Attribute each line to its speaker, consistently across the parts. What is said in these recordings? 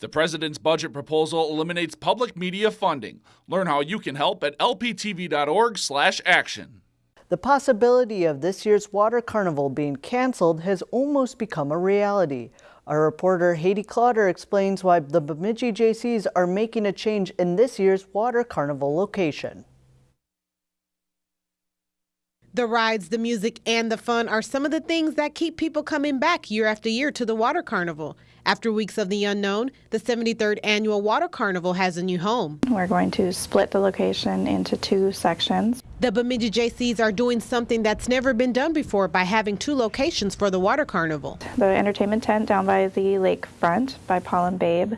Speaker 1: The president's budget proposal eliminates public media funding. Learn how you can help at lptv.org/action.
Speaker 2: The possibility of this year's water carnival being canceled has almost become a reality. Our reporter Haiti Clotter explains why the Bemidji Jaycees are making a change in this year's water carnival location.
Speaker 3: The rides, the music, and the fun are some of the things that keep people coming back year after year to the Water Carnival. After weeks of the unknown, the 73rd annual Water Carnival has a new home.
Speaker 4: We're going to split the location into two sections.
Speaker 3: The Bemidji Jaycees are doing something that's never been done before by having two locations for the Water Carnival.
Speaker 4: The entertainment tent down by the lakefront by Paul and Babe,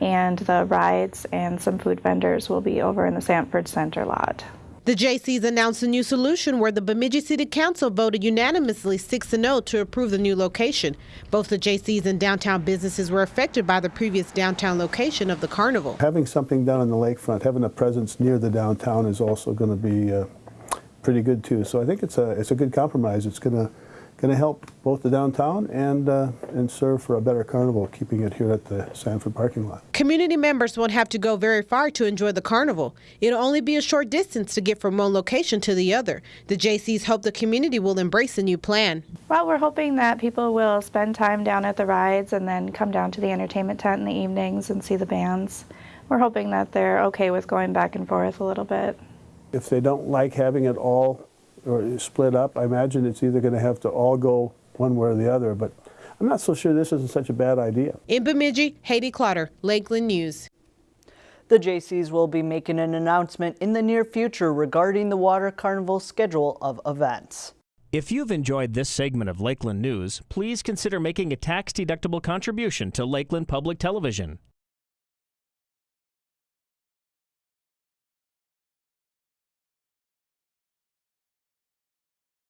Speaker 4: and the rides and some food vendors will be over in the Sanford Center lot.
Speaker 3: The Jaycees announced a new solution where the Bemidji City Council voted unanimously 6 0 to approve the new location. Both the Jaycees and downtown businesses were affected by the previous downtown location of the carnival.
Speaker 5: Having something done on the lakefront, having a presence near the downtown is also going to be uh, pretty good too. So I think it's a it's a good compromise. It's going to going to help both the downtown and uh, and serve for a better carnival, keeping it here at the Sanford parking lot.
Speaker 3: Community members won't have to go very far to enjoy the carnival. It'll only be a short distance to get from one location to the other. The Jaycees hope the community will embrace the new plan.
Speaker 4: Well, we're hoping that people will spend time down at the rides and then come down to the entertainment tent in the evenings and see the bands. We're hoping that they're okay with going back and forth a little bit.
Speaker 5: If they don't like having it all or split up. I imagine it's either going to have to all go one way or the other, but I'm not so sure this isn't such a bad idea.
Speaker 3: In Bemidji, Haiti Clotter, Lakeland News.
Speaker 2: The Jaycees will be making an announcement in the near future regarding the Water Carnival schedule of events.
Speaker 6: If you've enjoyed this segment of Lakeland News, please consider making a tax-deductible contribution to Lakeland Public Television.